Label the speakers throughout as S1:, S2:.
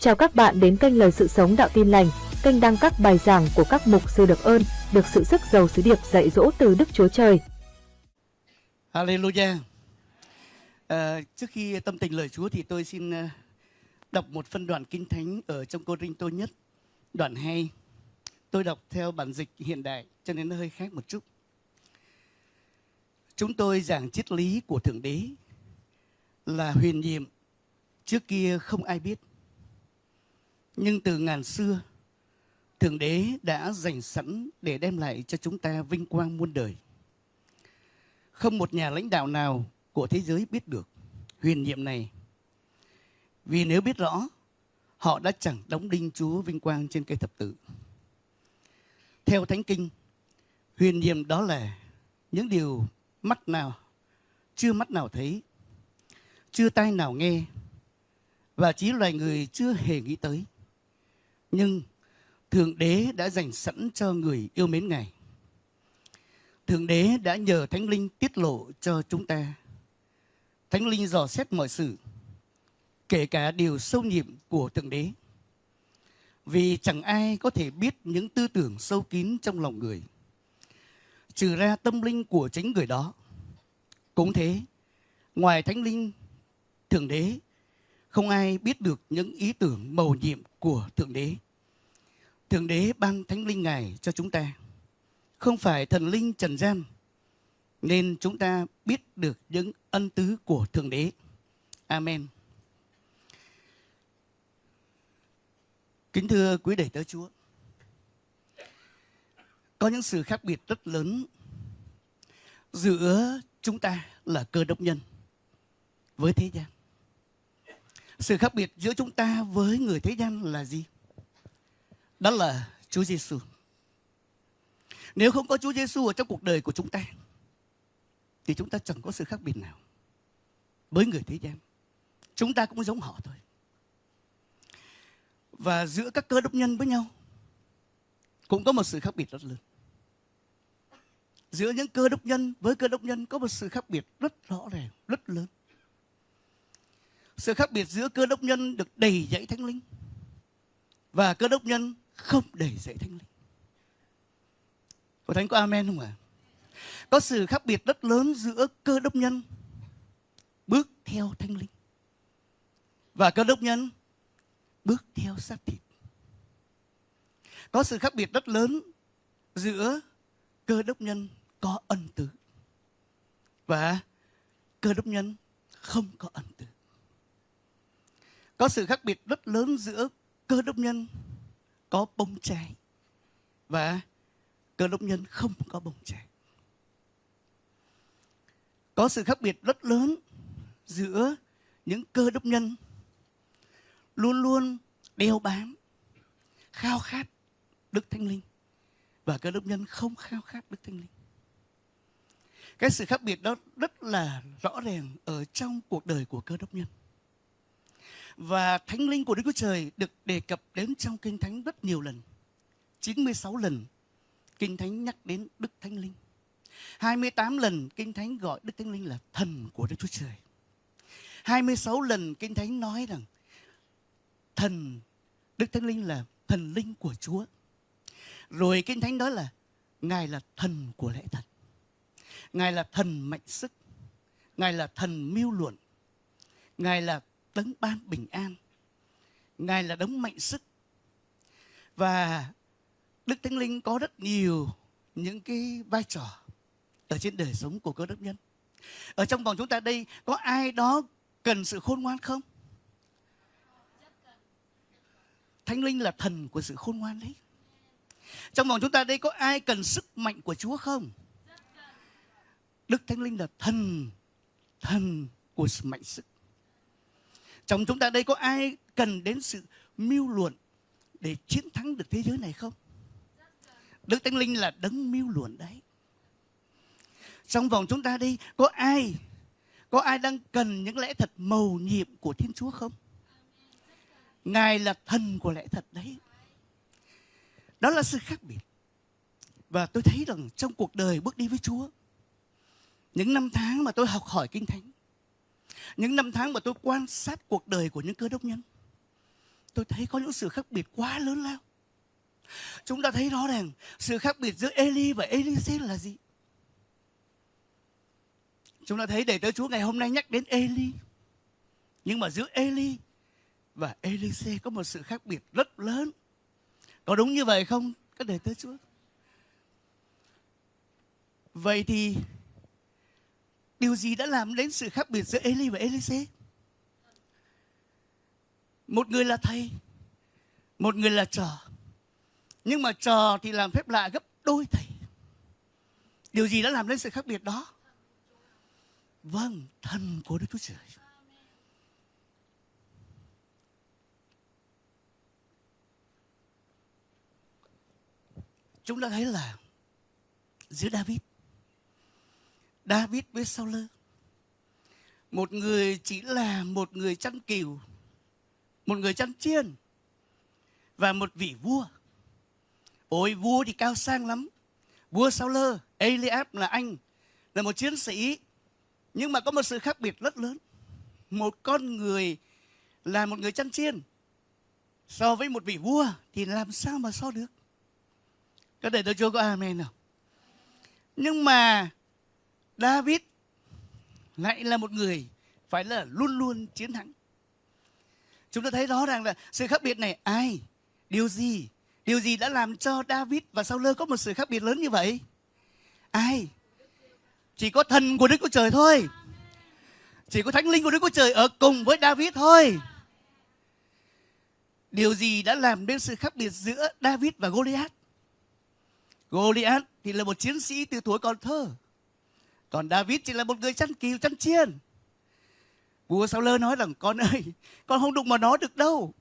S1: Chào các bạn đến kênh Lời Sự Sống Đạo Tin Lành, kênh đăng các bài giảng của các mục sư được ơn, được sự sức giàu sứ điệp dạy dỗ từ Đức Chúa Trời.
S2: Hallelujah. À, trước khi tâm tình lời Chúa thì tôi xin ờ, đọc một phân đoạn kinh thánh ở trong Cô Rinh Tô nhất, đoạn 2. Tôi đọc theo bản dịch hiện đại cho nên nó hơi khác một chút. Chúng tôi giảng triết lý của Thượng Đế là huyền nhiệm, trước kia không ai biết. Nhưng từ ngàn xưa, Thượng Đế đã dành sẵn để đem lại cho chúng ta vinh quang muôn đời. Không một nhà lãnh đạo nào của thế giới biết được huyền nhiệm này. Vì nếu biết rõ, họ đã chẳng đóng đinh Chúa vinh quang trên cây thập tự. Theo Thánh Kinh, huyền nhiệm đó là những điều mắt nào chưa mắt nào thấy, chưa tai nào nghe và chỉ loài người chưa hề nghĩ tới. Nhưng Thượng Đế đã dành sẵn cho người yêu mến Ngài. Thượng Đế đã nhờ Thánh Linh tiết lộ cho chúng ta. Thánh Linh dò xét mọi sự, kể cả điều sâu nhiệm của Thượng Đế. Vì chẳng ai có thể biết những tư tưởng sâu kín trong lòng người, trừ ra tâm linh của chính người đó. Cũng thế, ngoài Thánh Linh, Thượng Đế, không ai biết được những ý tưởng mầu nhiệm của Thượng Đế. Thượng Đế ban Thánh Linh Ngài cho chúng ta. Không phải thần linh trần gian. Nên chúng ta biết được những ân tứ của Thượng Đế. Amen. Kính thưa quý đệ tớ Chúa. Có những sự khác biệt rất lớn giữa chúng ta là cơ đốc nhân với thế gian. Sự khác biệt giữa chúng ta với người thế gian là gì? Đó là Chúa Giêsu. Nếu không có Chúa Giêsu ở trong cuộc đời của chúng ta thì chúng ta chẳng có sự khác biệt nào với người thế gian. Chúng ta cũng giống họ thôi. Và giữa các cơ đốc nhân với nhau cũng có một sự khác biệt rất lớn. Giữa những cơ đốc nhân với cơ đốc nhân có một sự khác biệt rất rõ ràng, rất lớn. Sự khác biệt giữa cơ đốc nhân được đầy dạy thánh linh và cơ đốc nhân không đầy dạy thánh linh. Có thánh có amen không ạ? À? Có sự khác biệt rất lớn giữa cơ đốc nhân bước theo thánh linh và cơ đốc nhân bước theo xác thịt. Có sự khác biệt rất lớn giữa cơ đốc nhân có ân tứ và cơ đốc nhân không có ân tứ. Có sự khác biệt rất lớn giữa cơ đốc nhân có bông trái và cơ đốc nhân không có bông trái. Có sự khác biệt rất lớn giữa những cơ đốc nhân luôn luôn đeo bám, khao khát Đức Thánh Linh và cơ đốc nhân không khao khát Đức Thánh Linh. Cái sự khác biệt đó rất là rõ ràng ở trong cuộc đời của cơ đốc nhân. Và Thánh Linh của Đức Chúa Trời được đề cập đến trong Kinh Thánh rất nhiều lần. 96 lần Kinh Thánh nhắc đến Đức Thánh Linh. 28 lần Kinh Thánh gọi Đức Thánh Linh là thần của Đức Chúa Trời. 26 lần Kinh Thánh nói rằng thần, Đức Thánh Linh là thần linh của Chúa. Rồi Kinh Thánh nói là Ngài là thần của lẽ thật. Ngài là thần mạnh sức. Ngài là thần mưu luận. Ngài là đấng ban bình an. Ngài là đấng mạnh sức. Và Đức Thánh Linh có rất nhiều những cái vai trò ở trên đời sống của cơ đốc nhân. Ở trong vòng chúng ta đây có ai đó cần sự khôn ngoan không? Thánh Linh là thần của sự khôn ngoan đấy. Trong vòng chúng ta đây có ai cần sức mạnh của Chúa không? Đức Thánh Linh là thần, thần của sự mạnh sức. Trong chúng ta đây có ai cần đến sự mưu luận để chiến thắng được thế giới này không? Đức Thánh Linh là đấng mưu luận đấy. Trong vòng chúng ta đây có ai có ai đang cần những lẽ thật mầu nhiệm của Thiên Chúa không? Ngài là thần của lẽ thật đấy. Đó là sự khác biệt. Và tôi thấy rằng trong cuộc đời bước đi với Chúa, những năm tháng mà tôi học hỏi Kinh Thánh, những năm tháng mà tôi quan sát cuộc đời của những cơ đốc nhân, tôi thấy có những sự khác biệt quá lớn lao. Chúng ta thấy rõ ràng sự khác biệt giữa Eli và Elise là gì? Chúng ta thấy để tới Chúa ngày hôm nay nhắc đến Eli. Nhưng mà giữa Eli và Elise có một sự khác biệt rất lớn. Có đúng như vậy không? Các đệ tới Chúa. Vậy thì điều gì đã làm đến sự khác biệt giữa Eli và Elise? Một người là thầy, một người là trò. Nhưng mà trò thì làm phép lạ gấp đôi thầy. Điều gì đã làm đến sự khác biệt đó? Vâng, thần của Đức Chúa Trời. Chúng ta thấy là giữa David David với Saul. Một người chỉ là một người chăn cừu, một người chăn chiên và một vị vua. Ôi, vua thì cao sang lắm. Vua Saul, Eliab là anh, là một chiến sĩ. Nhưng mà có một sự khác biệt rất lớn. Một con người là một người chăn chiên. So với một vị vua thì làm sao mà so được? Có thể tôi chưa có amen nào nhưng mà David lại là một người phải là luôn luôn chiến thắng. Chúng ta thấy rõ ràng là sự khác biệt này ai, điều gì điều gì đã làm cho David và Saul có một sự khác biệt lớn như vậy? Ai? Chỉ có thần của Đức Chúa Trời thôi. Chỉ có thánh linh của Đức Chúa Trời ở cùng với David thôi. Điều gì đã làm nên sự khác biệt giữa David và Goliath? Goliath thì là một chiến sĩ từ tuổi còn thơ còn David chỉ là một người chăn cừu chăn chiên. Vua Sao lơ nói rằng, con ơi, con không đụng vào nó được đâu.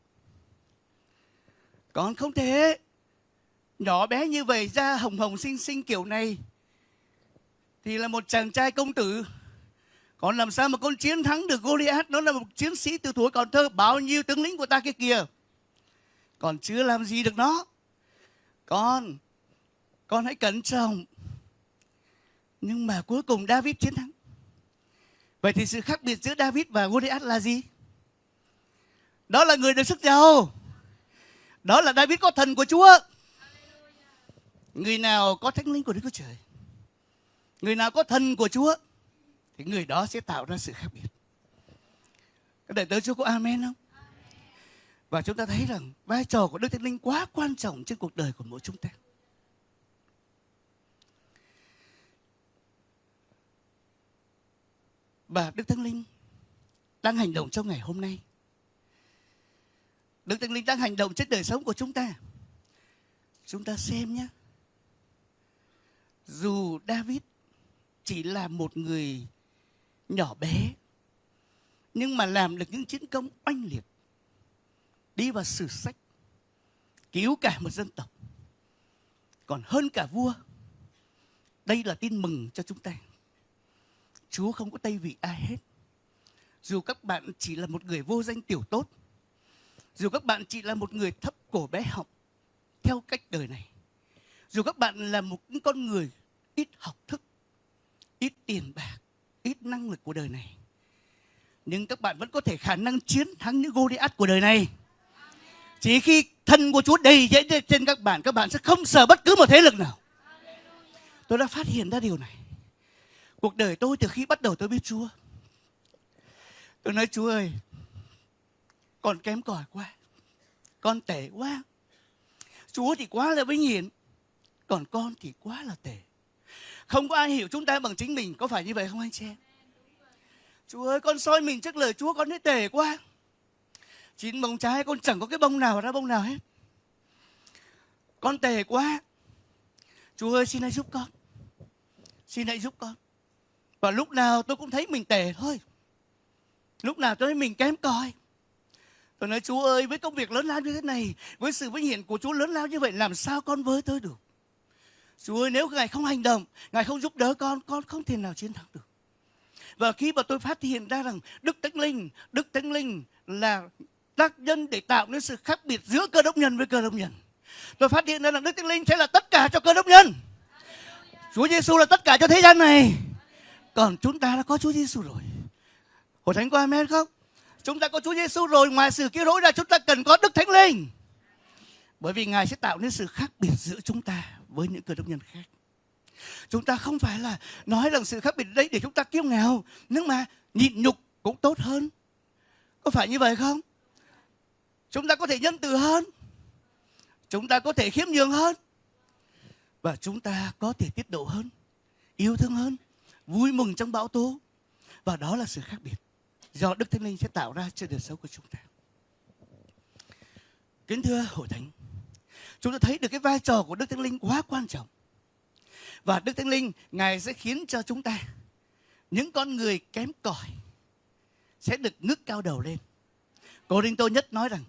S2: Con không thể nhỏ bé như vậy da hồng hồng xinh xinh kiểu này. Thì là một chàng trai công tử. Còn làm sao mà con chiến thắng được Goliath? Nó là một chiến sĩ từ tuổi còn thơ, bao nhiêu tướng lĩnh của ta kia kìa. Còn chưa làm gì được nó. Con con hãy cẩn trọng nhưng mà cuối cùng David chiến thắng. Vậy thì sự khác biệt giữa David và Goliath là gì? Đó là người được sức giàu. Đó là David có thần của Chúa. Người nào có thánh linh của Đức Chúa Trời, người nào có thần của Chúa, thì người đó sẽ tạo ra sự khác biệt. Các đại tớ Chúa có amen không? Và chúng ta thấy rằng vai trò của Đức Thánh Linh quá quan trọng trên cuộc đời của mỗi chúng ta. Và Đức Thánh Linh đang hành động trong ngày hôm nay. Đức Thánh Linh đang hành động trên đời sống của chúng ta. Chúng ta xem nhé. Dù David chỉ là một người nhỏ bé, nhưng mà làm được những chiến công oanh liệt, đi vào sử sách, cứu cả một dân tộc, còn hơn cả vua, đây là tin mừng cho chúng ta Chúa không có tay vị ai hết. Dù các bạn chỉ là một người vô danh tiểu tốt, dù các bạn chỉ là một người thấp cổ bé họng theo cách đời này, dù các bạn là một con người ít học thức, ít tiền bạc, ít năng lực của đời này, nhưng các bạn vẫn có thể khả năng chiến thắng những Goliath của đời này. Chỉ khi thân của Chúa đầy dẫy trên các bạn, các bạn sẽ không sợ bất cứ một thế lực nào. Tôi đã phát hiện ra điều này. Cuộc đời tôi từ khi bắt đầu tôi biết Chúa. Tôi nói Chúa ơi, con kém cỏi quá. Con tệ quá. Chúa thì quá là vinh hiển. Còn con thì quá là tệ. Không có ai hiểu chúng ta bằng chính mình. Có phải như vậy không anh chị em? Chúa ơi, con soi mình trước lời Chúa con thấy tệ quá. Chín bông trái con chẳng có cái bông nào ra bông nào hết. Con tệ quá. Chúa ơi xin hãy giúp con. Xin hãy giúp con. Và lúc nào tôi cũng thấy mình tệ thôi. Lúc nào tôi thấy mình kém cỏi. Tôi nói, Chúa ơi, với công việc lớn lao như thế này, Với sự vinh hiển của Chúa lớn lao như vậy, Làm sao con với tôi được? Chúa ơi, nếu Ngài không hành động, Ngài không giúp đỡ con Con không thể nào chiến thắng được. Và khi mà tôi phát hiện ra rằng Đức Thánh Linh, Đức Thánh Linh là tác nhân để tạo nên sự khác biệt giữa cơ đốc nhân với cơ đốc nhân. Tôi phát hiện ra rằng Đức Thánh Linh sẽ là tất cả cho cơ đốc nhân. Chúa Giêsu là tất cả cho thế gian này còn chúng ta đã có Chúa Giêsu rồi. Hội thánh có amen không? Chúng ta có Chúa Giêsu rồi, ngoài sự cứu rỗi ra chúng ta cần có Đức Thánh Linh. Bởi vì Ngài sẽ tạo nên sự khác biệt giữa chúng ta với những cơ đốc nhân khác. Chúng ta không phải là nói rằng sự khác biệt đấy để chúng ta kiêu ngạo, nhưng mà nhịn nhục cũng tốt hơn. Có phải như vậy không? Chúng ta có thể nhân từ hơn. Chúng ta có thể khiêm nhường hơn. Và chúng ta có thể tiết độ hơn, yêu thương hơn, vui mừng trong bão tố. Và đó là sự khác biệt do Đức Thánh Linh sẽ tạo ra trên đời sống của chúng ta. Kính thưa hội thánh, chúng ta thấy được cái vai trò của Đức Thánh Linh quá quan trọng. Và Đức Thánh Linh, Ngài sẽ khiến cho chúng ta, những con người kém cỏi, sẽ được ngước cao đầu lên. Cô Đinh Tô Nhất nói rằng,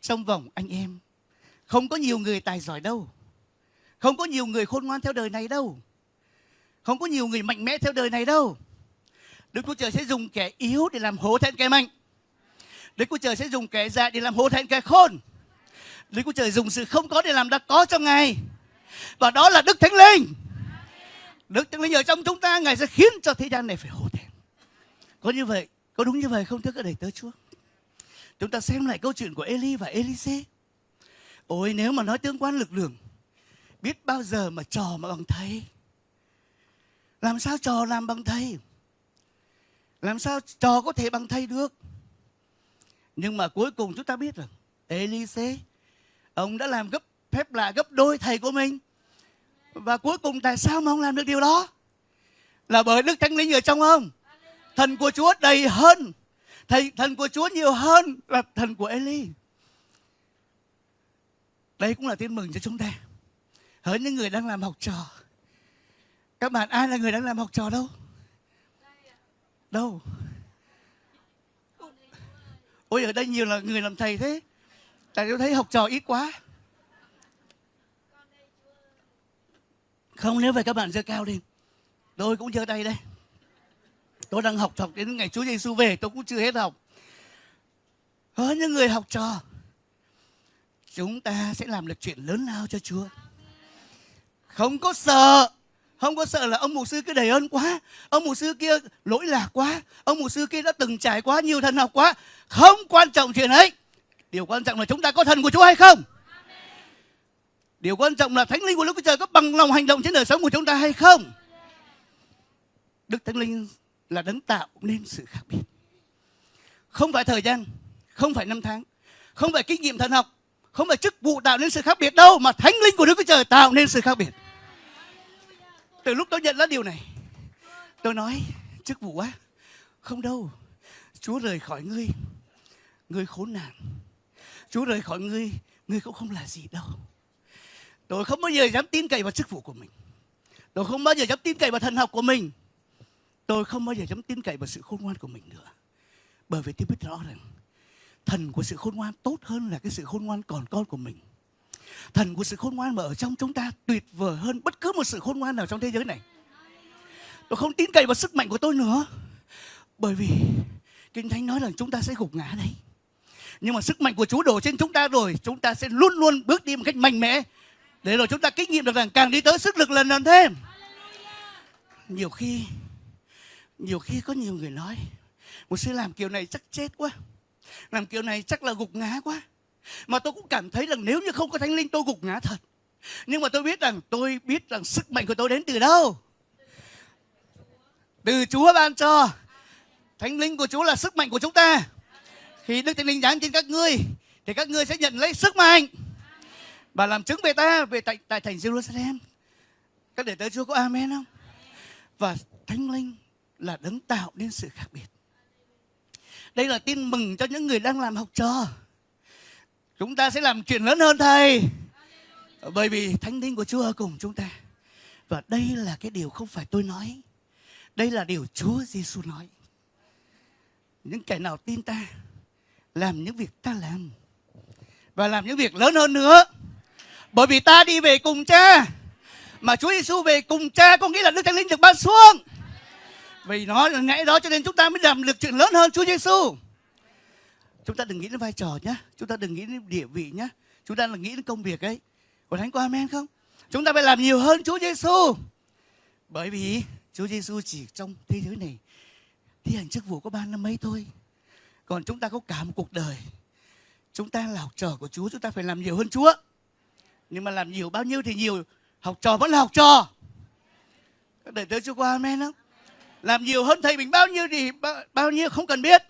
S2: trong vòng anh em, không có nhiều người tài giỏi đâu. Không có nhiều người khôn ngoan theo đời này đâu. Không có nhiều người mạnh mẽ theo đời này đâu. Đức Chúa Trời sẽ dùng kẻ yếu để làm hổ thẹn kẻ mạnh. Đức Chúa Trời sẽ dùng kẻ dạ để làm hổ thẹn kẻ khôn. Đức Chúa Trời dùng sự không có để làm đã có trong Ngài. Và đó là Đức Thánh Linh. Đức Thánh Linh ở trong chúng ta, Ngài sẽ khiến cho thế gian này phải hổ thẹn. Có như vậy, có đúng như vậy không thưa các đầy tớ Chúa? Chúng ta xem lại câu chuyện của Eli và Elise. Ôi nếu mà nói tương quan lực lượng, biết bao giờ mà trò mà bằng thầy. Làm sao trò làm bằng thầy? Làm sao trò có thể bằng thầy được? Nhưng mà cuối cùng chúng ta biết rằng, Elise, ông đã làm gấp, phép lạ gấp đôi thầy của mình. Và cuối cùng tại sao mà ông làm được điều đó? Là bởi Đức Thánh Linh ở trong ông. Thần của Chúa đầy hơn. Thầy, thần của Chúa nhiều hơn là thần của Eli. Đây cũng là tin mừng cho chúng ta. Hỡi những người đang làm học trò. Các bạn ai là người đang làm học trò đâu? Đâu? Ôi ở đây nhiều là người làm thầy thế. Tại tôi thấy học trò ít quá. Không nếu vậy các bạn giơ cao lên. Tôi cũng giơ tay đây. Tôi đang học học đến ngày Chúa Giêsu về tôi cũng chưa hết học. có những người học trò chúng ta sẽ làm được chuyện lớn lao cho Chúa. Không có sợ, không có sợ là ông mục sư cứ đầy ơn quá, ông mục sư kia lỗi lạc quá, ông mục sư kia đã từng trải quá nhiều thần học quá. Không quan trọng chuyện ấy. Điều quan trọng là chúng ta có thần của Chúa hay không? Điều quan trọng là Thánh Linh của Đức Chúa Trời có bằng lòng hành động trên đời sống của chúng ta hay không? Đức Thánh Linh là đấng tạo nên sự khác biệt. Không phải thời gian, không phải năm tháng, không phải kinh nghiệm thần học, không phải chức vụ tạo nên sự khác biệt đâu mà thánh linh của đức chúa trời tạo nên sự khác biệt từ lúc tôi nhận ra điều này tôi nói, chức vụ á, không đâu. Chúa rời khỏi ngươi ngươi khốn nạn. Chúa rời khỏi ngươi ngươi cũng không là gì đâu. Tôi không bao giờ dám tin cậy vào chức vụ của mình. Tôi không bao giờ dám tin cậy vào thần học của mình. Tôi không bao giờ dám tin cậy vào sự khôn ngoan của mình nữa. Bởi vì tôi biết rõ rằng, thần của sự khôn ngoan tốt hơn là cái sự khôn ngoan còn con của mình thần của sự khôn ngoan mà ở trong chúng ta tuyệt vời hơn bất cứ một sự khôn ngoan nào trong thế giới này. Tôi không tin cậy vào sức mạnh của tôi nữa. Bởi vì kinh thánh nói rằng chúng ta sẽ gục ngã đây. Nhưng mà sức mạnh của chúa đổ trên chúng ta rồi, chúng ta sẽ luôn luôn bước đi một cách mạnh mẽ. Để rồi chúng ta kinh nghiệm được rằng càng đi tới sức lực lần lần thêm. Nhiều khi nhiều khi có nhiều người nói, một sư làm kiểu này chắc chết quá. Làm kiểu này chắc là gục ngã quá mà tôi cũng cảm thấy rằng nếu như không có thánh linh tôi gục ngã thật. Nhưng mà tôi biết rằng tôi biết rằng sức mạnh của tôi đến từ đâu. Từ chúa ban cho. Thánh linh của chúa là sức mạnh của chúng ta. Khi đức thánh linh giáng trên các ngươi thì các ngươi sẽ nhận lấy sức mạnh và làm chứng về ta về tại, tại thành Jerusalem. Các đệ tử Chúa có amen không? Và thánh linh là đấng tạo nên sự khác biệt. Đây là tin mừng cho những người đang làm học trò. Chúng ta sẽ làm chuyện lớn hơn thầy. Bởi vì thánh linh của Chúa ở cùng chúng ta. Và đây là cái điều không phải tôi nói. Đây là điều Chúa Giêsu nói. Những kẻ nào tin ta, làm những việc ta làm và làm những việc lớn hơn nữa. Bởi vì ta đi về cùng cha mà Chúa Giêsu về cùng cha có nghĩa là Đức Thánh Linh được ban xuống. Vì nó là ngày đó cho nên chúng ta mới làm được chuyện lớn hơn Chúa Giêsu. Chúng ta đừng nghĩ đến vai trò nhé. Chúng ta đừng nghĩ đến địa vị nhé. Chúng ta là nghĩ đến công việc ấy. Có Thánh có amen không? Chúng ta phải làm nhiều hơn Chúa Giêsu. Bởi vì Chúa Giêsu chỉ trong thế giới này thi hành chức vụ có ba năm mấy thôi. Còn chúng ta có cả một cuộc đời. chúng ta là học trò của Chúa chúng ta phải làm nhiều hơn Chúa nhưng mà làm nhiều bao nhiêu thì nhiều học trò vẫn là học trò các đệ tử Chúa qua amen không làm nhiều hơn thầy mình bao nhiêu thì bao, bao nhiêu không cần biết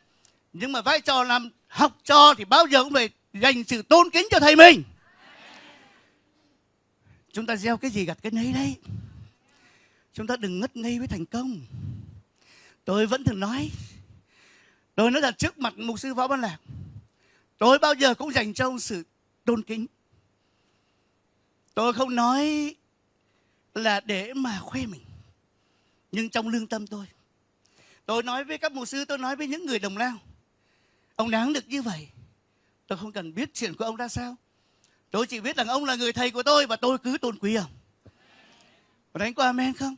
S2: nhưng mà vai trò làm học trò thì bao giờ cũng phải dành sự tôn kính cho thầy mình. Chúng ta gieo cái gì gặt cái nấy đấy. Chúng ta đừng ngất ngây với thành công. Tôi vẫn thường nói, tôi nói là trước mặt mục sư võ văn lạc, tôi bao giờ cũng dành cho ông sự tôn kính. Tôi không nói là để mà khoe mình, nhưng trong lương tâm tôi. Tôi nói với các mục sư, tôi nói với những người đồng lao ông đáng được như vậy. Tôi không cần biết chuyện của ông ra sao. Tôi chỉ biết rằng ông là người thầy của tôi và tôi cứ tôn quý ông. Có đánh qua amen không?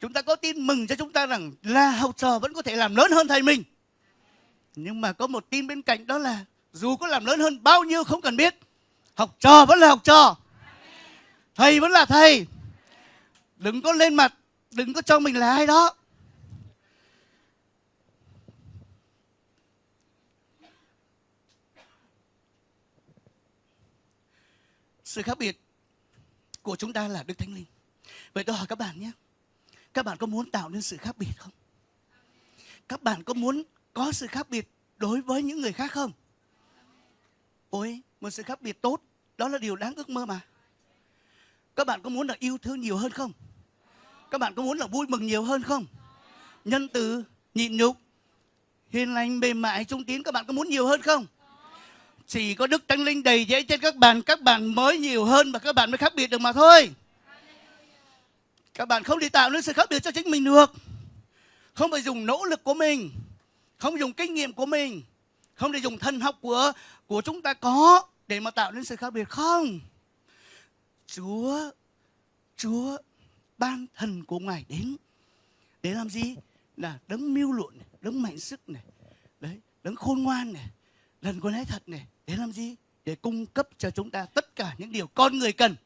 S2: Chúng ta có tin mừng cho chúng ta rằng là học trò vẫn có thể làm lớn hơn thầy mình. Nhưng mà có một tin bên cạnh đó là dù có làm lớn hơn bao nhiêu không cần biết, học trò vẫn là học trò. Thầy vẫn là thầy. Đừng có lên mặt, đừng có cho mình là ai đó. Sự khác biệt của chúng ta là đức thánh linh. Vậy tôi hỏi các bạn nhé, các bạn có muốn tạo nên sự khác biệt không? Các bạn có muốn có sự khác biệt đối với những người khác không? Ôi, một sự khác biệt tốt, đó là điều đáng ước mơ mà. Các bạn có muốn là yêu thương nhiều hơn không? Các bạn có muốn là vui mừng nhiều hơn không? Nhân từ, nhịn nhục, hiền lành, mềm mại, trung tín, các bạn có muốn nhiều hơn không? Chỉ có đức thánh linh đầy dễ trên các bạn các bạn mới nhiều hơn và các bạn mới khác biệt được mà thôi. Các bạn không đi tạo nên sự khác biệt cho chính mình được. Không phải dùng nỗ lực của mình không dùng kinh nghiệm của mình không để dùng thần học của của chúng ta có để mà tạo nên sự khác biệt không? Chúa chúa ban thần của ngài đến. Để làm gì? Là đấng mưu luận này, đấng mạnh sức này đấy đấng khôn ngoan này lần con nói thật này để làm gì? Để cung cấp cho chúng ta tất cả những điều con người cần.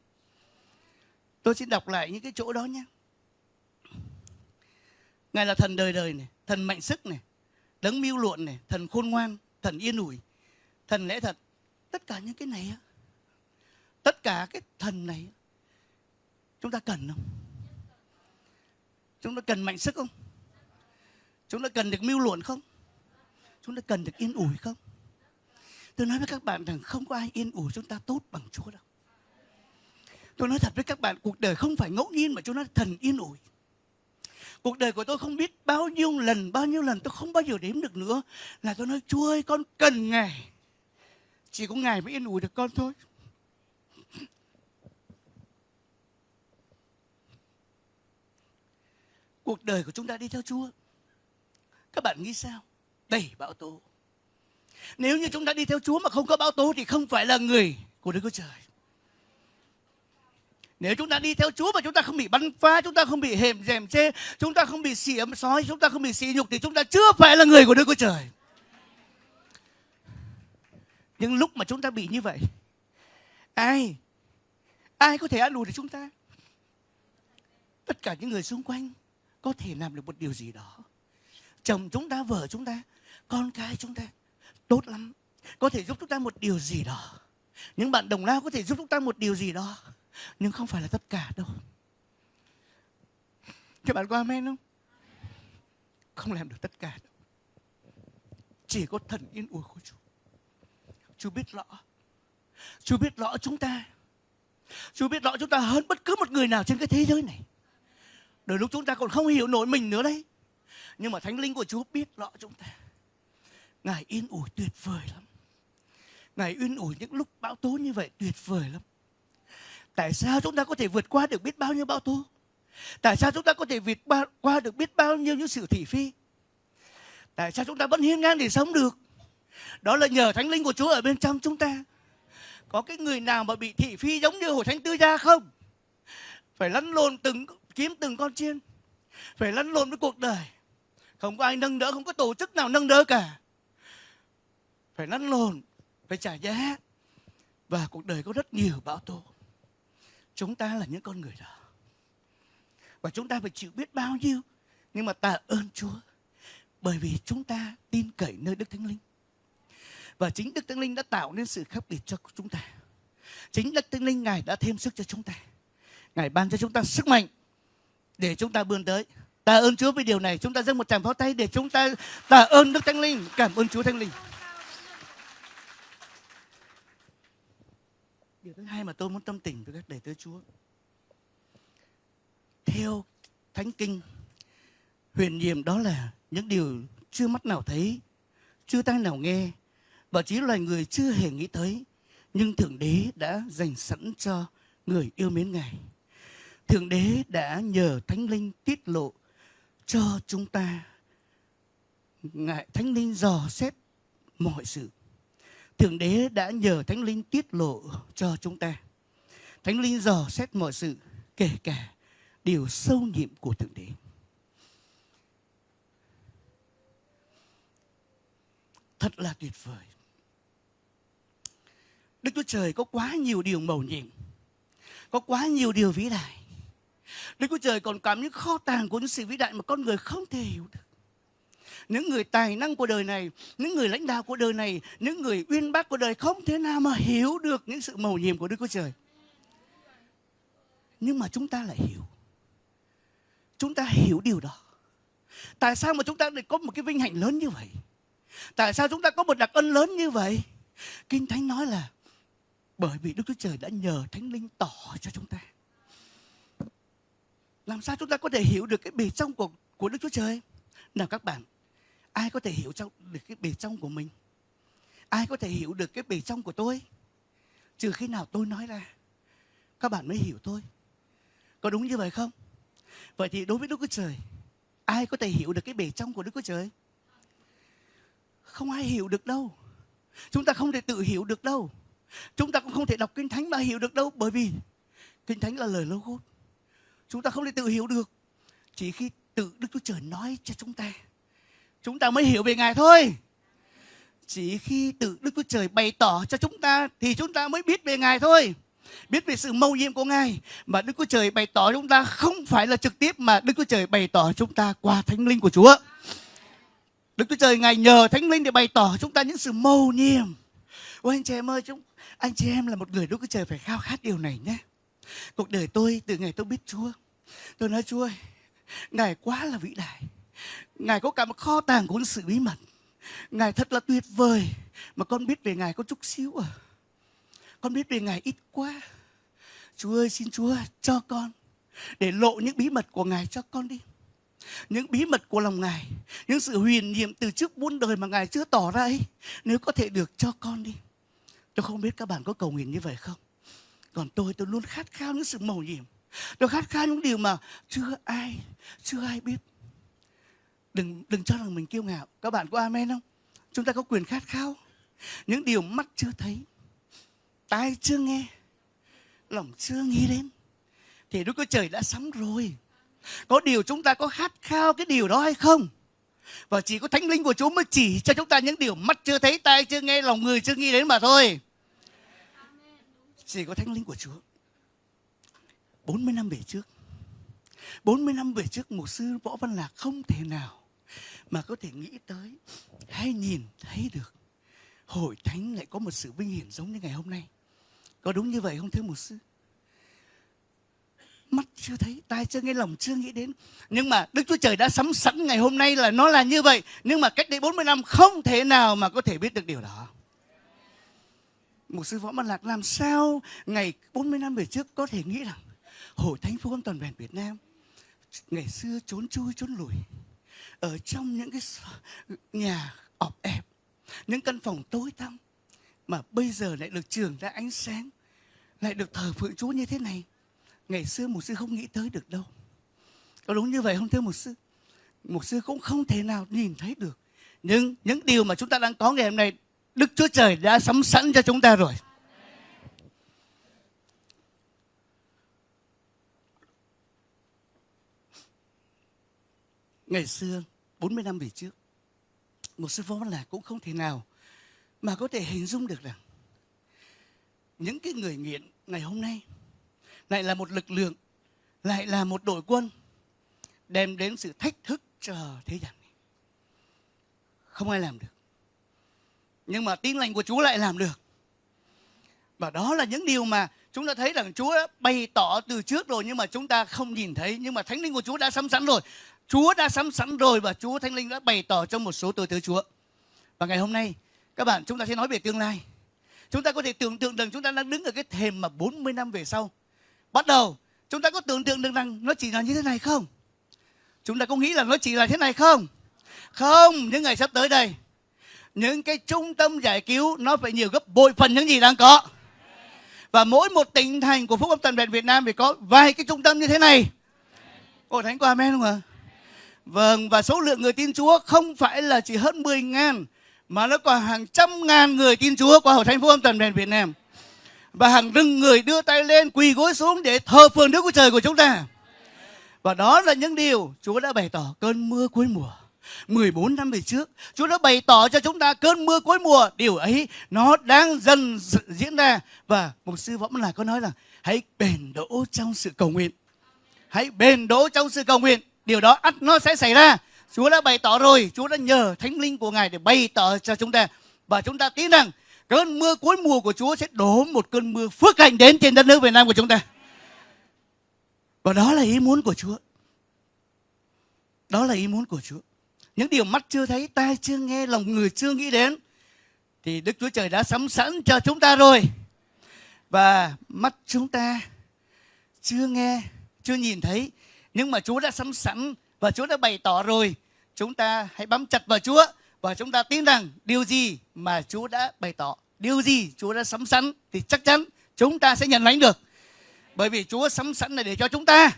S2: Tôi xin đọc lại những cái chỗ đó nhé. Ngài là thần đời đời này, thần mạnh sức này, đấng mưu luận này, thần khôn ngoan, thần yên ủi, thần lẽ thật. Tất cả những cái này á, tất cả cái thần này chúng ta cần không? Chúng ta cần mạnh sức không? Chúng ta cần được mưu luận không? Chúng ta cần được yên ủi không? Tôi nói với các bạn rằng không có ai yên ủi chúng ta tốt bằng chúa đâu. Tôi nói thật với các bạn, cuộc đời không phải ngẫu nhiên mà chúa nói thần yên ủi. Cuộc đời của tôi không biết bao nhiêu lần, bao nhiêu lần tôi không bao giờ đếm được nữa là tôi nói, chúa ơi, con cần ngài. Chỉ có ngài mới yên ủi được con thôi. Cuộc đời của chúng ta đi theo chúa. Các bạn nghĩ sao? Đầy bão tố nếu như chúng ta đi theo chúa mà không có báo tố thì không phải là người của đức chúa trời nếu chúng ta đi theo Chúa mà chúng ta không bị bắn phá, chúng ta không bị hềm dèm chê, chúng ta không bị xỉ ấm sói, chúng ta không bị xỉ nhục thì chúng ta chưa phải là người của Đức Chúa Trời. Nhưng lúc mà chúng ta bị như vậy, ai ai có thể an ủi được chúng ta? Tất cả những người xung quanh có thể làm được một điều gì đó. Chồng chúng ta, vợ chúng ta, con cái chúng ta tốt lắm, có thể giúp chúng ta một điều gì đó. Những bạn đồng lao có thể giúp chúng ta một điều gì đó. Nhưng không phải là tất cả đâu. Các bạn có amen không? Không làm được tất cả đâu. Chỉ có thần yên ủi của Chúa. Chúa biết rõ. Chúa biết rõ chúng ta. Chúa biết rõ chúng ta hơn bất cứ một người nào trên cái thế giới này. Đôi lúc chúng ta còn không hiểu nổi mình nữa đấy. Nhưng mà Thánh Linh của Chúa biết rõ chúng ta. Ngài yên ủi tuyệt vời lắm Ngài yên ủi những lúc bão tố như vậy tuyệt vời lắm Tại sao chúng ta có thể vượt qua được biết bao nhiêu bão tố? Tại sao chúng ta có thể vượt qua được biết bao nhiêu những sự thị phi? Tại sao chúng ta vẫn hiên ngang để sống được? Đó là nhờ thánh linh của Chúa ở bên trong chúng ta. Có cái người nào mà bị thị phi giống như hồi thánh tư gia không? Phải lăn lộn từng kiếm từng con chiên. Phải lăn lộn với cuộc đời. Không có ai nâng đỡ, không có tổ chức nào nâng đỡ cả. Phải lăn lộn, phải trả giá. Và cuộc đời có rất nhiều bão tố. Chúng ta là những con người đó. Và chúng ta phải chịu biết bao nhiêu. Nhưng mà tạ ơn Chúa. Bởi vì chúng ta tin cậy nơi Đức Thánh Linh. Và chính Đức Thánh Linh đã tạo nên sự khác biệt cho chúng ta. Chính Đức Thánh Linh Ngài đã thêm sức cho chúng ta. Ngài ban cho chúng ta sức mạnh để chúng ta vươn tới. Ta ơn Chúa vì điều này. Chúng ta dâng một tràng pháo tay để chúng ta tạ ơn Đức Thánh Linh. Cảm ơn Chúa Thánh Linh. Điều thứ hai mà tôi muốn tâm tình với các đầy tớ Chúa. Theo Thánh Kinh, huyền nhiệm đó là những điều chưa mắt nào thấy, chưa tai nào nghe, và chỉ loài người chưa hề nghĩ tới, nhưng Thượng Đế đã dành sẵn cho người yêu mến Ngài. Thượng Đế đã nhờ Thánh Linh tiết lộ cho chúng ta. Ngài Thánh Linh dò xét mọi sự. Thượng Đế đã nhờ Thánh Linh tiết lộ cho chúng ta. Thánh Linh dò xét mọi sự, kể cả điều sâu nhiệm của Thượng Đế. Thật là tuyệt vời. Đức Chúa Trời có quá nhiều điều mầu nhiệm. Có quá nhiều điều vĩ đại. Đức Chúa Trời còn cảm những kho tàng của những sự vĩ đại mà con người không thể hiểu được. Những người tài năng của đời này, những người lãnh đạo của đời này, những người uyên bác của đời không thể nào mà hiểu được những sự mầu nhiệm của Đức Chúa Trời. Nhưng mà chúng ta lại hiểu. Chúng ta hiểu điều đó. Tại sao mà chúng ta lại có một cái vinh hạnh lớn như vậy? Tại sao chúng ta có một đặc ân lớn như vậy? Kinh Thánh nói là bởi vì Đức Chúa Trời đã nhờ Thánh Linh tỏ cho chúng ta. Làm sao chúng ta có thể hiểu được cái bề trong của, của Đức Chúa Trời? Nào các bạn, ai có thể hiểu trong được cái bề trong của mình? Ai có thể hiểu được cái bề trong của tôi? Trừ khi nào tôi nói ra, các bạn mới hiểu tôi. Có đúng như vậy không? Vậy thì đối với Đức Chúa Trời, ai có thể hiểu được cái bề trong của Đức Chúa Trời? Không ai hiểu được đâu. Chúng ta không thể tự hiểu được đâu. Chúng ta cũng không thể đọc Kinh Thánh mà hiểu được đâu bởi vì Kinh Thánh là lời logos. Chúng ta không thể tự hiểu được. Chỉ khi tự Đức Chúa Trời nói cho chúng ta, chúng ta mới hiểu về Ngài thôi. Chỉ khi tự Đức Chúa Trời bày tỏ cho chúng ta thì chúng ta mới biết về Ngài thôi. Biết về sự mâu nhiệm của Ngài mà Đức Chúa Trời bày tỏ chúng ta không phải là trực tiếp mà Đức Chúa Trời bày tỏ chúng ta qua Thánh Linh của Chúa. Đức Chúa Trời Ngài nhờ Thánh Linh để bày tỏ chúng ta những sự mâu nhiệm. Ôi anh chị em ơi, chúng anh chị em là một người Đức Chúa Trời phải khao khát điều này nhé. Cuộc đời tôi từ ngày tôi biết Chúa, tôi nói Chúa ơi, Ngài quá là vĩ đại. Ngài có cả một kho tàng của sự bí mật. Ngài thật là tuyệt vời. Mà con biết về Ngài có chút xíu à. Con biết về Ngài ít quá. Chúa ơi xin Chúa cho con. Để lộ những bí mật của Ngài cho con đi. Những bí mật của lòng Ngài. Những sự huyền nhiệm từ trước muôn đời mà Ngài chưa tỏ ra ấy. Nếu có thể được cho con đi. Tôi không biết các bạn có cầu nguyện như vậy không? Còn tôi, tôi luôn khát khao những sự mầu nhiệm. Tôi khát khao những điều mà chưa ai, chưa ai biết. Đừng đừng cho rằng mình kiêu ngạo. Các bạn có amen không? Chúng ta có quyền khát khao. Những điều mắt chưa thấy, tai chưa nghe, lòng chưa nghĩ đến. Thì Đức Chúa Trời đã sắm rồi. Có điều chúng ta có khát khao cái điều đó hay không? Và chỉ có Thánh Linh của Chúa mới chỉ cho chúng ta những điều mắt chưa thấy, tai chưa nghe, lòng người chưa nghĩ đến mà thôi. Chỉ có Thánh Linh của Chúa. 40 năm về trước 40 năm về trước mục sư Võ Văn Lạc không thể nào mà có thể nghĩ tới hay nhìn thấy được hội thánh lại có một sự vinh hiển giống như ngày hôm nay. Có đúng như vậy không thưa một sư? Mắt chưa thấy, tai chưa nghe, lòng chưa nghĩ đến. Nhưng mà Đức Chúa Trời đã sắm sẵn ngày hôm nay là nó là như vậy. Nhưng mà cách đây 40 năm không thể nào mà có thể biết được điều đó. Một sư Võ Văn Lạc làm sao ngày 40 năm về trước có thể nghĩ rằng Hội Thánh Phúc Âm Toàn vẹn Việt Nam ngày xưa trốn chui trốn lùi ở trong những cái nhà ọp ẹp, những căn phòng tối tăm, mà bây giờ lại được trường ra ánh sáng, lại được thờ phượng Chúa như thế này. Ngày xưa một sư không nghĩ tới được đâu. Có đúng như vậy không thưa một sư? Một sư cũng không thể nào nhìn thấy được. Nhưng những điều mà chúng ta đang có ngày hôm nay, Đức Chúa Trời đã sắm sẵn cho chúng ta rồi. Ngày xưa 40 năm về trước, một sư phó là cũng không thể nào mà có thể hình dung được rằng những cái người nghiện ngày hôm nay lại là một lực lượng, lại là một đội quân đem đến sự thách thức cho thế gian này không ai làm được nhưng mà tin lành của Chúa lại làm được. Và đó là những điều mà chúng ta thấy rằng Chúa bày tỏ từ trước rồi, nhưng mà chúng ta không nhìn thấy nhưng mà Thánh Linh của Chúa đã sắm sẵn rồi. Chúa đã sắm sẵn rồi và Chúa Thánh Linh đã bày tỏ trong một số tôi tớ Chúa. Và ngày hôm nay các bạn chúng ta sẽ nói về tương lai. Chúng ta có thể tưởng tượng rằng chúng ta đang đứng ở cái thềm mà 40 năm về sau. Bắt đầu chúng ta có tưởng tượng được rằng nó chỉ là như thế này không? Chúng ta có nghĩ là nó chỉ là thế này không? Không, những ngày sắp tới đây những cái trung tâm giải cứu nó phải nhiều gấp bội phần những gì đang có và mỗi một tỉnh thành của phúc âm toàn vẹn Việt Nam phải có vài cái trung tâm như thế này Ồ Thánh có amen không ạ? Vâng, và số lượng người tin Chúa không phải là chỉ hơn 10 ngàn mà nó còn hàng trăm ngàn người tin Chúa qua hội thánh phúc âm toàn miền Việt Nam. Và hàng rừng người đưa tay lên quỳ gối xuống để thờ phượng Đức Chúa Trời của chúng ta. Và đó là những điều Chúa đã bày tỏ cơn mưa cuối mùa. 14 năm về trước Chúa đã bày tỏ cho chúng ta cơn mưa cuối mùa Điều ấy nó đang dần diễn ra Và một sư Võ là có nói là Hãy bền đỗ trong sự cầu nguyện Hãy bền đỗ trong sự cầu nguyện Điều đó ắt nó sẽ xảy ra. Chúa đã bày tỏ rồi. Chúa đã nhờ thánh linh của Ngài để bày tỏ cho chúng ta. Và chúng ta tin rằng Cơn mưa cuối mùa của Chúa sẽ đổ một cơn mưa phước hạnh đến trên đất nước Việt Nam của chúng ta. Và đó là ý muốn của Chúa. Đó là ý muốn của Chúa. Những điều mắt chưa thấy, tai chưa nghe, lòng người chưa nghĩ đến thì Đức Chúa Trời đã sắm sẵn cho chúng ta rồi. Và mắt chúng ta chưa nghe, chưa nhìn thấy nhưng mà Chúa đã sắm sẵn và Chúa đã bày tỏ rồi. Chúng ta hãy bám chặt vào Chúa và chúng ta tin rằng điều gì mà Chúa đã bày tỏ, điều gì Chúa đã sắm sẵn thì chắc chắn chúng ta sẽ nhận lãnh được. Bởi vì Chúa sắm sẵn này để cho chúng ta,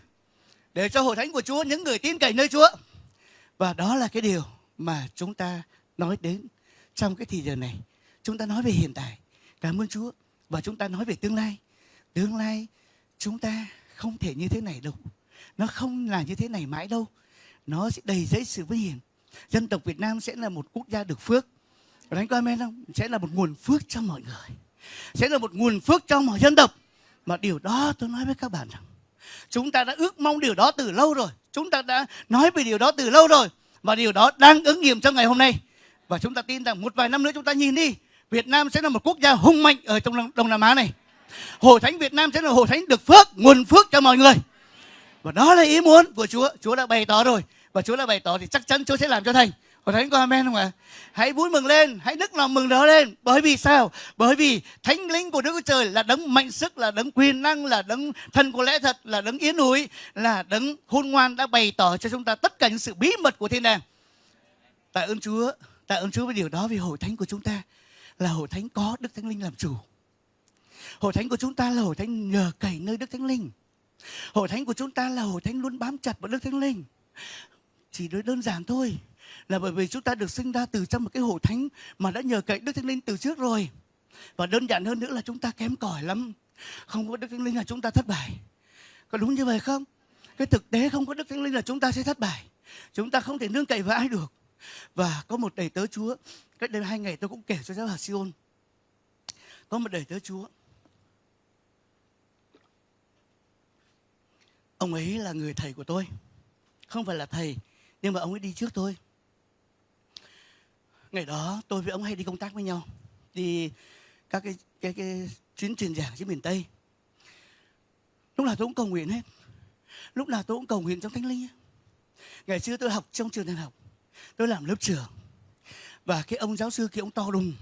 S2: để cho hội thánh của Chúa, những người tin cậy nơi Chúa và đó là cái điều mà chúng ta nói đến trong cái thời giờ này. Chúng ta nói về hiện tại. Cảm ơn Chúa. Và chúng ta nói về tương lai. Tương lai chúng ta không thể như thế này đâu. Nó không là như thế này mãi đâu. Nó sẽ đầy giấy sự vinh hiển. Dân tộc Việt Nam sẽ là một quốc gia được phước. Đánh có amen không? Sẽ là một nguồn phước cho mọi người. Sẽ là một nguồn phước cho mọi dân tộc. Mà điều đó tôi nói với các bạn rằng Chúng ta đã ước mong điều đó từ lâu rồi. Chúng ta đã nói về điều đó từ lâu rồi. Và điều đó đang ứng nghiệm trong ngày hôm nay. Và chúng ta tin rằng một vài năm nữa chúng ta nhìn đi. Việt Nam sẽ là một quốc gia hùng mạnh ở trong Đông Nam Á này. Hội Thánh Việt Nam sẽ là hội thánh được phước, nguồn phước cho mọi người. Và đó là ý muốn của Chúa. Chúa đã bày tỏ rồi. Và Chúa đã bày tỏ thì chắc chắn Chúa sẽ làm cho thành. Hội thánh có amen không ạ? Hãy vui mừng lên, hãy nức lòng mừng đó lên. Bởi vì sao? Bởi vì thánh linh của Đức Chúa Trời là đấng mạnh sức, là đấng quyền năng, là đấng thần của lẽ thật, là đấng yến núi, là đấng khôn ngoan đã bày tỏ cho chúng ta tất cả những sự bí mật của thiên đàng. Tạ ơn Chúa, tạ ơn Chúa với điều đó vì hội thánh của chúng ta là hội thánh có Đức Thánh Linh làm chủ. Hội thánh của chúng ta là hội thánh nhờ cậy nơi Đức Thánh Linh. Hội thánh của chúng ta là hội thánh luôn bám chặt vào Đức Thánh Linh. Chỉ đơn giản thôi là bởi vì chúng ta được sinh ra từ trong một cái hội thánh mà đã nhờ cậy Đức Thánh Linh từ trước rồi. Và đơn giản hơn nữa là chúng ta kém cỏi lắm. Không có Đức Thánh Linh là chúng ta thất bại. Có đúng như vậy không? Cái thực tế không có Đức Thánh Linh là chúng ta sẽ thất bại. Chúng ta không thể nương cậy vào ai được. Và có một đầy tớ Chúa, cách đây hai ngày tôi cũng kể cho giáo hạt Siôn. Có một đầy tớ Chúa. Ông ấy là người thầy của tôi. Không phải là thầy, nhưng mà ông ấy đi trước tôi. Ngày đó tôi với ông hay đi công tác với nhau đi các cái cái cái chuyến truyền giảng trên miền tây. Lúc nào tôi cũng cầu nguyện hết. Lúc nào tôi cũng cầu nguyện trong thánh linh ngày xưa tôi học trong trường đại học tôi làm lớp trưởng. Và cái ông giáo sư kia ông to đùng.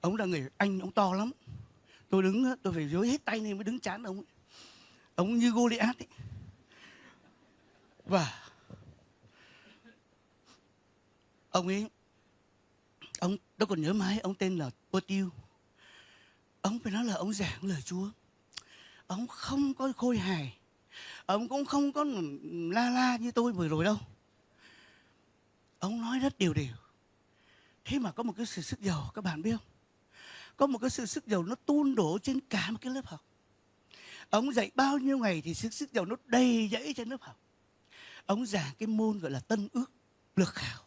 S2: Ông là người anh ông to lắm. Tôi đứng tôi phải dối hết tay nên mới đứng chán ông ấy ông như Goliath ấy. và ông ấy, ông tôi còn nhớ mãi ông tên là Pô Tiêu ông phải nói là ông giảng lời Chúa. Ông không có khôi hài. Ông cũng không có la la như tôi vừa rồi đâu. Ông nói rất điều điều thế mà có một cái sự sức giàu, các bạn biết không? Có một cái sự sức giàu nó tuôn đổ trên cả một cái lớp học ông dạy bao nhiêu ngày thì sức sức giàu nó đầy dẫy trên lớp học. Ông giảng cái môn gọi là tân ước lược khảo.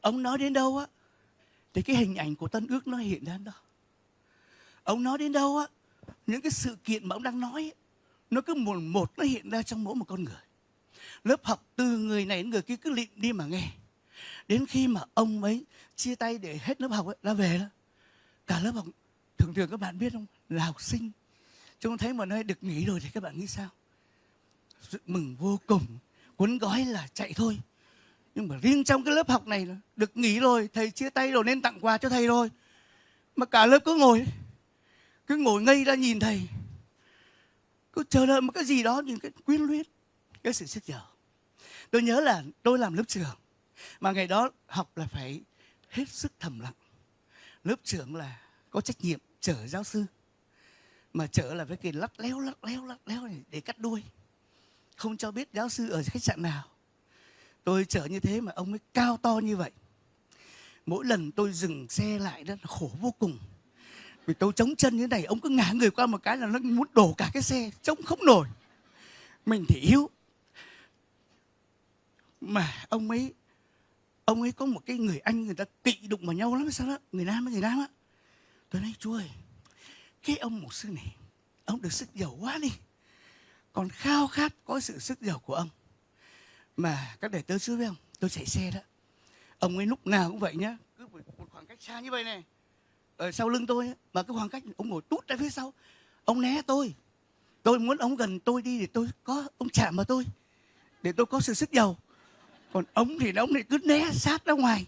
S2: Ông nói đến đâu á thì cái hình ảnh của tân ước nó hiện ra đó. Ông nói đến đâu á những cái sự kiện mà ông đang nói nó cứ một một nó hiện ra trong mỗi một con người. Lớp học từ người này đến người kia cứ lịm đi mà nghe. Đến khi mà ông ấy chia tay để hết lớp học ấy, ra về đó cả lớp học thường thường các bạn biết không là học sinh chúng thấy một nơi được nghỉ rồi thì các bạn nghĩ sao? Mừng vô cùng, cuốn gói là chạy thôi. Nhưng mà riêng trong cái lớp học này được nghỉ rồi, thầy chia tay rồi nên tặng quà cho thầy rồi. Mà cả lớp cứ ngồi cứ ngồi ngây ra nhìn thầy. Cứ chờ đợi một cái gì đó, những cái quyến luyến, cái sự sức dở tôi nhớ là tôi làm lớp trưởng, mà ngày đó học là phải hết sức thầm lặng. Lớp trưởng là có trách nhiệm chở giáo sư mà chở là với kỳ lắc léo lắc léo lắc léo này, để cắt đuôi. Không cho biết giáo sư ở khách sạn nào. Tôi chở như thế mà ông ấy cao to như vậy. Mỗi lần tôi dừng xe lại đó là khổ vô cùng. Vì tôi chống chân như này, ông cứ ngã người qua một cái là nó muốn đổ cả cái xe chống không nổi. Mình thì yếu. Mà ông ấy ông ấy có một cái người anh, người ta kỵ đụng vào nhau lắm, sao đó? Người nam với người nam á. Tôi nói, chú ơi cái ông một sư này, ông được sức giàu quá đi. Còn khao khát có sự sức giàu của ông. Mà các đệ tớ chúa với ông, tôi chạy xe đó. Ông ấy lúc nào cũng vậy nhá. Cứ một khoảng cách xa như vậy này. Ở sau lưng tôi mà cái khoảng cách ông ngồi tút ra phía sau. Ông né tôi. Tôi muốn ông gần tôi đi để tôi có, ông chạm vào tôi. Để tôi có sự sức giàu. Còn ông thì ông này cứ né sát ra ngoài.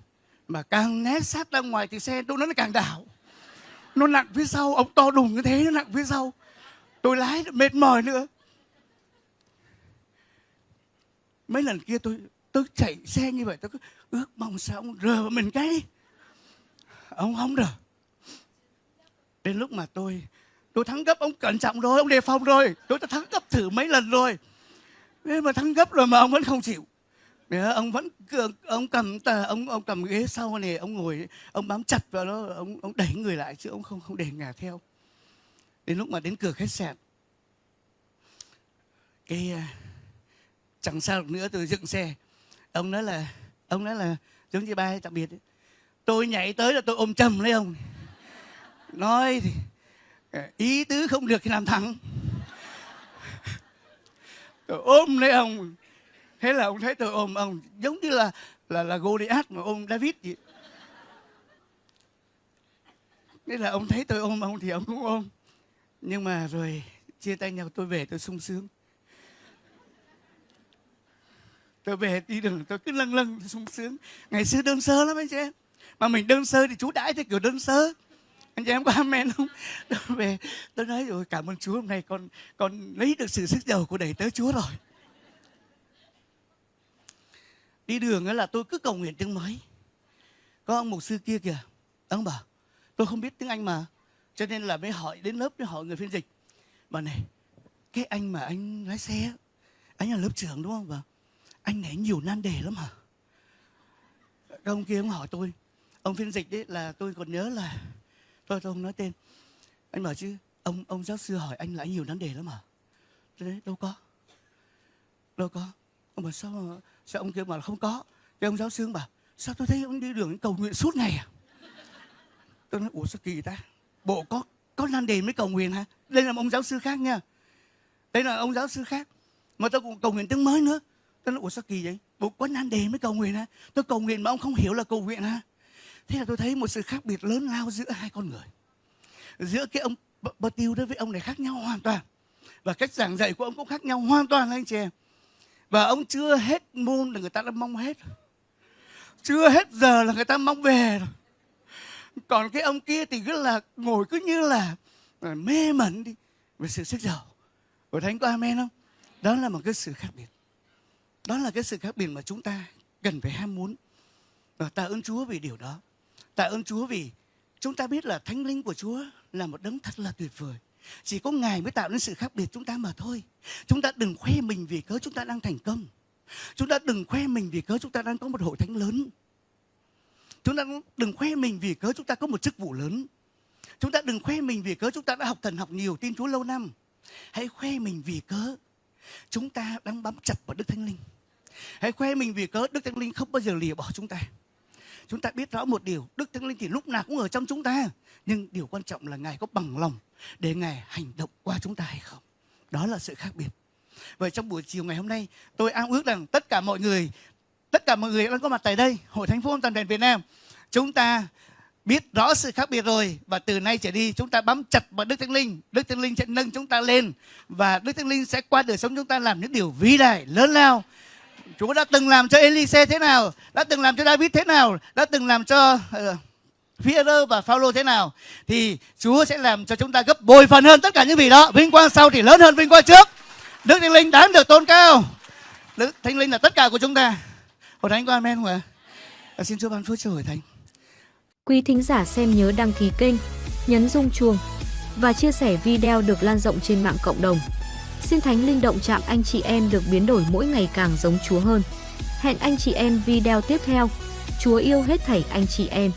S2: Mà càng né sát ra ngoài thì xe tôi nó càng đảo nó nặng phía sau, ông to đùng như thế, nó nặng phía sau. Tôi lái mệt mỏi nữa. Mấy lần kia tôi tôi chạy xe như vậy, tôi cứ ước mong sao ông rờ mình cái ông không rờ. Đến lúc mà tôi tôi thắng gấp, ông cẩn trọng rồi, ông đề phòng rồi. Tôi đã thắng gấp thử mấy lần rồi. Nhưng mà thắng gấp rồi mà ông vẫn không chịu. Đấy, ông vẫn ông cầm tờ ông ông cầm ghế sau này ông ngồi ông bám chặt vào nó ông ông đẩy người lại chứ ông không không để ngả theo. Đến lúc mà đến cửa khách sạn cái à, chẳng sao được nữa tôi dựng xe. Ông nói là ông nói là giống như ba tạm biệt ấy. tôi nhảy tới là tôi ôm chầm lấy ông. Nói thì à, ý tứ không được thì làm thẳng. Tôi ôm lấy ông thế là ông thấy tôi ôm ông, giống như là là là Goliath mà ôm David vậy. Thế là ông thấy tôi ôm ông thì ông cũng ôm. Nhưng mà rồi chia tay nhau, tôi về tôi sung sướng. Tôi về đi đường, tôi cứ lâng lâng sung sướng. Ngày xưa đơn sơ lắm anh chị em. Mà mình đơn sơ thì chú đãi theo kiểu đơn sơ. Anh chị em có amen không? Tôi về, tôi nói rồi, cảm ơn chúa, hôm nay con con lấy được sự sức giàu của đầy tớ chúa rồi đi đường ấy là tôi cứ cầu nguyện tiếng mới có ông mục sư kia kìa. Ông bảo, tôi không biết tiếng anh mà. Cho nên là mới hỏi đến lớp, mới hỏi người phiên dịch. Bà này, cái anh mà anh lái xe anh là lớp trưởng đúng không? Bà anh này nhiều nan đề lắm hả? Các ông kia ông hỏi tôi. Ông phiên dịch đấy là tôi còn nhớ là tôi tôi không nói tên. Anh bảo chứ, ông ông giáo sư hỏi anh là anh nhiều nan đề lắm hả? Tôi nói, đâu có. Đâu có. Ông bảo, sao mà sao ông kia mà không có? Thì ông giáo sư bảo, sao tôi thấy ông đi đường cầu nguyện suốt ngày à? Tôi nói, ủa, sao kỳ ta? Bộ có có nan đề mới cầu nguyện hả? Đây là một ông giáo sư khác nha. Đây là ông giáo sư khác. Mà tôi cũng cầu nguyện tiếng mới nữa. Tôi nói, ủa, sao kỳ vậy? Bộ có nan đề mới cầu nguyện hả? Tôi cầu nguyện mà ông không hiểu là cầu nguyện hả? Thế là tôi thấy một sự khác biệt lớn lao giữa hai con người. Giữa cái ông bơ tiêu đó với ông này khác nhau hoàn toàn. Và cách giảng dạy của ông cũng khác nhau hoàn toàn, anh chị em và ông chưa hết môn là người ta đã mong hết chưa hết giờ là người ta mong về rồi. Còn cái ông kia thì cứ là ngồi cứ như là mê mẩn đi về sự sức giàu. Của thánh có amen không? Đó là một cái sự khác biệt. Đó là cái sự khác biệt mà chúng ta cần phải ham muốn. Và tạ ơn chúa vì điều đó. Tạ ơn chúa vì chúng ta biết là thánh linh của chúa là một đấng thật là tuyệt vời chỉ có Ngài mới tạo nên sự khác biệt chúng ta mà thôi. Chúng ta đừng khoe mình vì cớ chúng ta đang thành công. Chúng ta đừng khoe mình vì cớ chúng ta đang có một hội thánh lớn. Chúng ta đừng khoe mình vì cớ chúng ta có một chức vụ lớn. Chúng ta đừng khoe mình vì cớ chúng ta đã học thần học nhiều, tin Chúa lâu năm. Hãy khoe mình vì cớ chúng ta đang bám chặt vào Đức Thánh Linh. Hãy khoe mình vì cớ Đức Thánh Linh không bao giờ lìa bỏ chúng ta. Chúng ta biết rõ một điều, Đức Thánh Linh thì lúc nào cũng ở trong chúng ta. Nhưng điều quan trọng là Ngài có bằng lòng để Ngài hành động qua chúng ta hay không. Đó là sự khác biệt. Vậy trong buổi chiều ngày hôm nay, tôi ao ước rằng tất cả mọi người tất cả mọi người đang có mặt tại đây, Hội Thánh Phúc Âm Toàn đền Việt Nam, chúng ta biết rõ sự khác biệt rồi và từ nay trở đi chúng ta bám chặt vào Đức Thánh Linh. Đức Thánh Linh sẽ nâng chúng ta lên và Đức Thánh Linh sẽ qua đời sống chúng ta làm những điều vĩ đại lớn lao. Chúa đã từng làm cho Elise thế nào, đã từng làm cho David thế nào, đã từng làm cho ờ, Peter và Phaolô thế nào thì Chúa sẽ làm cho chúng ta gấp bội phần hơn tất cả những vị đó. Vinh quang sau thì lớn hơn vinh quang trước. Đức Thánh Linh đáng được tôn cao. Đức Thánh Linh là tất cả của chúng ta. Hội Thánh có amen không ạ? À, xin Chúa ban phước cho Hội Thánh.
S1: Quý thính giả xem nhớ đăng ký kênh, nhấn rung chuông và chia sẻ video được lan rộng trên mạng cộng đồng. Xin Thánh Linh động chạm anh chị em được biến đổi mỗi ngày càng giống Chúa hơn. Hẹn anh chị em video tiếp theo. Chúa yêu hết thảy anh chị em.